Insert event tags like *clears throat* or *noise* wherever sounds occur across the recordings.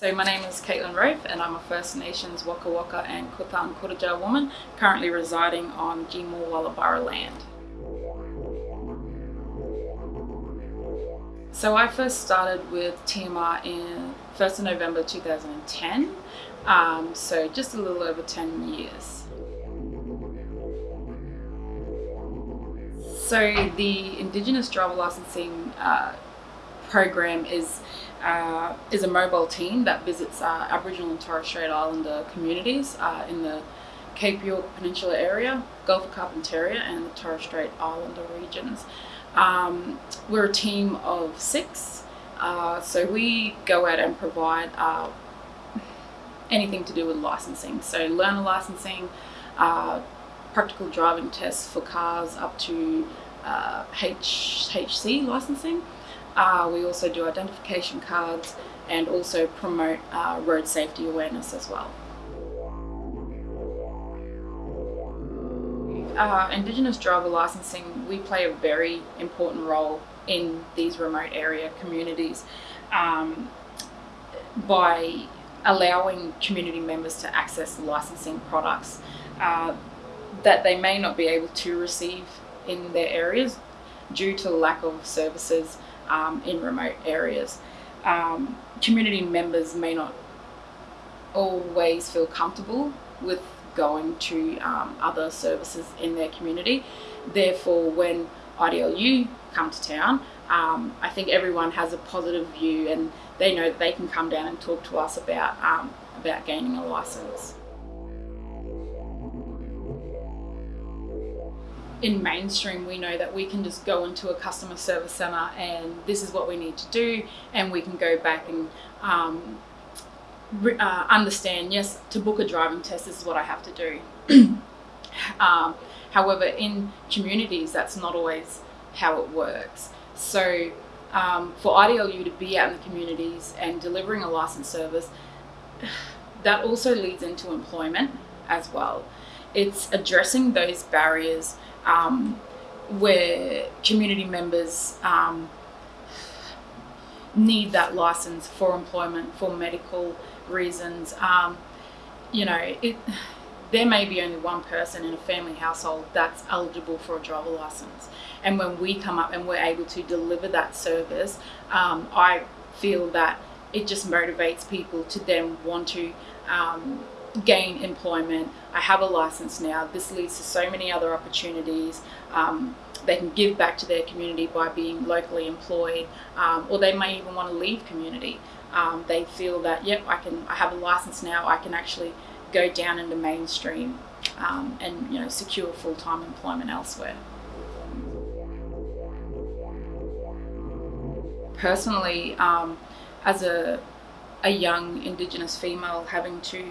So my name is Caitlin Rofe and I'm a First Nations Waka Waka and Kutan Kuraja woman currently residing on Gimuy Walubara land. So I first started with TMR in 1st of November 2010, um, so just a little over 10 years. So the Indigenous driver licensing uh, program is uh, is a mobile team that visits uh, Aboriginal and Torres Strait Islander communities uh, in the Cape York Peninsula area, Gulf of Carpentaria and the Torres Strait Islander regions. Um, we're a team of six, uh, so we go out and provide uh, anything to do with licensing. So learner licensing, uh, practical driving tests for cars up to H HC licensing. Uh, we also do identification cards and also promote uh, road safety awareness as well. Uh, Indigenous driver licensing, we play a very important role in these remote area communities um, by allowing community members to access licensing products uh, that they may not be able to receive in their areas due to lack of services um, in remote areas. Um, community members may not always feel comfortable with going to um, other services in their community. Therefore, when IDLU come to town, um, I think everyone has a positive view and they know that they can come down and talk to us about, um, about gaining a license. In mainstream we know that we can just go into a customer service center and this is what we need to do and we can go back and um, uh, understand yes to book a driving test this is what I have to do. *clears throat* Um, however in communities that's not always how it works. So um, for IDLU to be out in the communities and delivering a licensed service *sighs* that also leads into employment as well. It's addressing those barriers um, where community members um, need that license for employment, for medical reasons. Um, you know, it, there may be only one person in a family household that's eligible for a driver license. And when we come up and we're able to deliver that service, um, I feel that it just motivates people to then want to um, gain employment. I have a license now. This leads to so many other opportunities. Um, they can give back to their community by being locally employed, um, or they may even want to leave community. Um, they feel that, yep, I can. I have a license now. I can actually go down into mainstream um, and you know secure full-time employment elsewhere. Personally, um, as a a young Indigenous female having to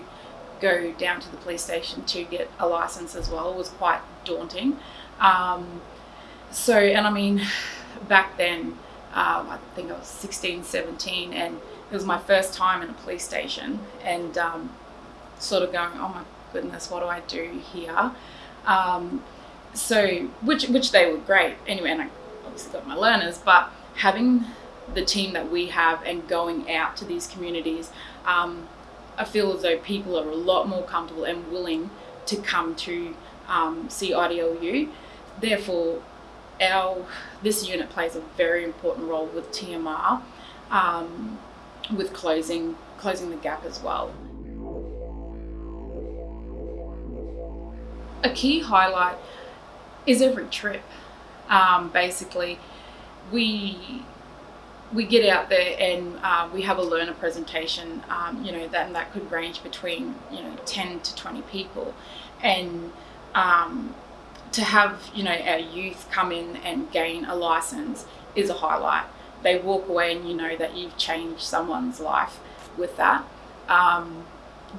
go down to the police station to get a license as well was quite daunting. Um, so, and I mean, back then, um, I think I was 16, 17, and it was my first time in a police station, and um, sort of going, oh my goodness, what do I do here? Um, so, which which they were great anyway, and I obviously got my learners, but having the team that we have and going out to these communities um, I feel as though people are a lot more comfortable and willing to come to um, see IDLU. Therefore, our this unit plays a very important role with TMR, um, with closing closing the gap as well. A key highlight is every trip. Um, basically, we we get out there and uh, we have a learner presentation, um, you know, that, that could range between, you know, 10 to 20 people. And um, to have, you know, our youth come in and gain a license is a highlight. They walk away and you know that you've changed someone's life with that. Um,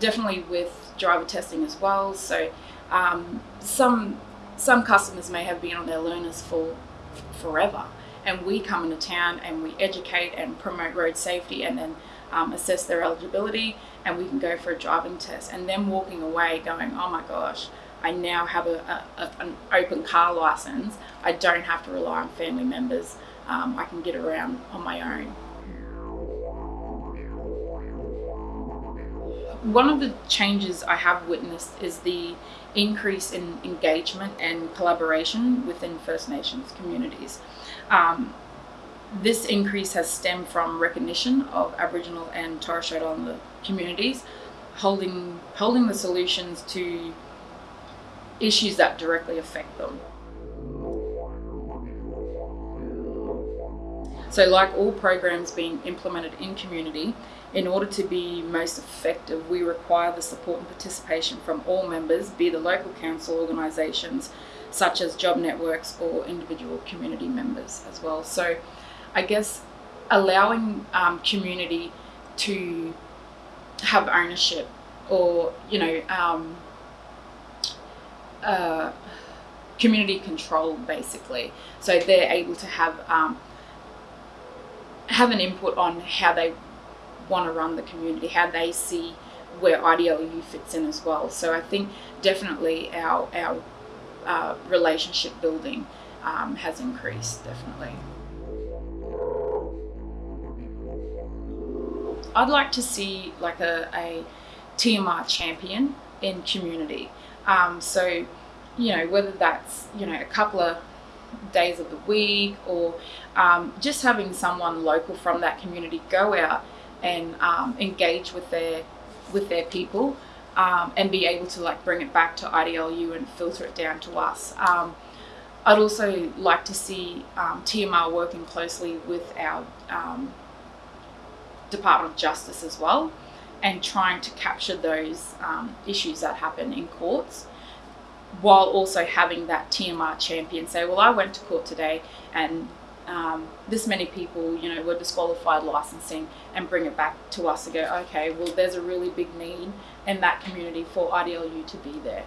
definitely with driver testing as well. So um, some, some customers may have been on their learners for forever and we come into town and we educate and promote road safety and then um, assess their eligibility and we can go for a driving test. And then walking away going oh my gosh I now have a, a, an open car license. I don't have to rely on family members. Um, I can get around on my own one of the changes I have witnessed is the increase in engagement and collaboration within First Nations communities. Um, this increase has stemmed from recognition of Aboriginal and Torres Strait Islander communities holding holding the solutions to issues that directly affect them. So, like all programs being implemented in community, in order to be most effective, we require the support and participation from all members, be the local council organisations, such as job networks or individual community members as well. So, I guess allowing um, community to have ownership or, you know, um, uh, community control basically. So they're able to have um, have an input on how they want to run the community, how they see where IDLU fits in as well. So I think definitely our our uh, relationship building um, has increased definitely. I'd like to see like a, a TMR champion in community. Um, so, you know, whether that's, you know, a couple of days of the week or um, just having someone local from that community go out and um, engage with their with their people um, and be able to like bring it back to IDLU and filter it down to us. Um, I'd also like to see um, TMR working closely with our um, Department of Justice as well and trying to capture those issues that happen in courts while also having that TMR champion say, well, I went to court today and um, this many people, you know, were disqualified licensing and bring it back to us and go, okay, well, there's a really big need in that community for IDLU to be there.